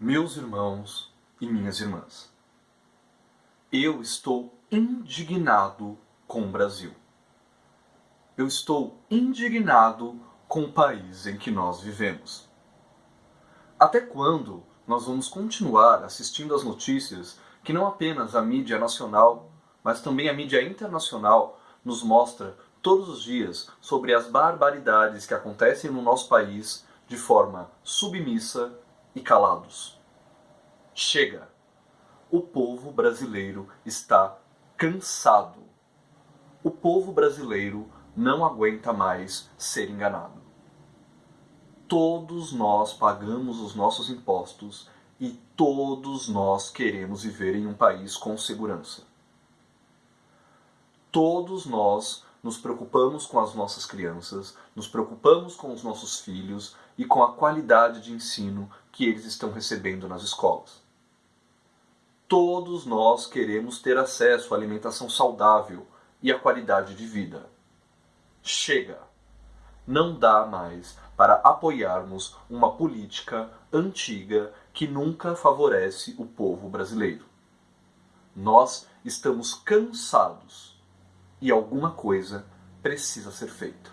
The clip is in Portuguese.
Meus irmãos e minhas irmãs, eu estou indignado com o Brasil. Eu estou indignado com o país em que nós vivemos. Até quando nós vamos continuar assistindo às notícias que não apenas a mídia nacional, mas também a mídia internacional nos mostra todos os dias sobre as barbaridades que acontecem no nosso país de forma submissa e calados. Chega! O povo brasileiro está cansado. O povo brasileiro não aguenta mais ser enganado. Todos nós pagamos os nossos impostos e todos nós queremos viver em um país com segurança. Todos nós nos preocupamos com as nossas crianças, nos preocupamos com os nossos filhos e com a qualidade de ensino que eles estão recebendo nas escolas. Todos nós queremos ter acesso à alimentação saudável e à qualidade de vida. Chega! Não dá mais para apoiarmos uma política antiga que nunca favorece o povo brasileiro. Nós estamos cansados e alguma coisa precisa ser feita.